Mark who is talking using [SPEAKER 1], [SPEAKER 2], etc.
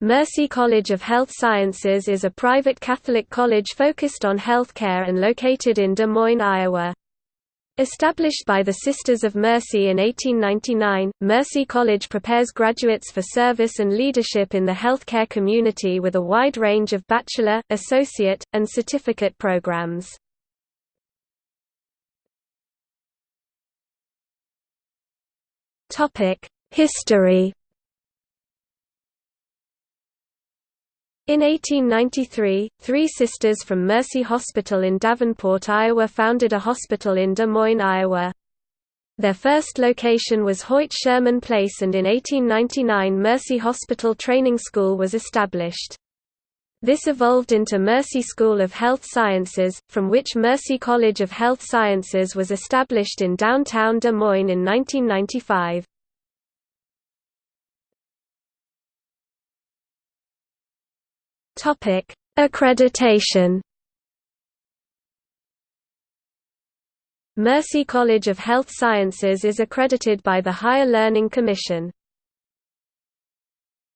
[SPEAKER 1] Mercy College of Health Sciences is a private Catholic college focused on healthcare and located in Des Moines, Iowa. Established by the Sisters of Mercy in 1899, Mercy College prepares graduates for service and leadership in the healthcare community with a wide range of bachelor, associate, and certificate programs. History In 1893, three sisters from Mercy Hospital in Davenport, Iowa founded a hospital in Des Moines, Iowa. Their first location was Hoyt Sherman Place and in 1899 Mercy Hospital Training School was established. This evolved into Mercy School of Health Sciences, from which Mercy College of Health Sciences was established in downtown Des Moines in 1995. Topic: Accreditation. Mercy College of Health Sciences is accredited by the Higher Learning Commission.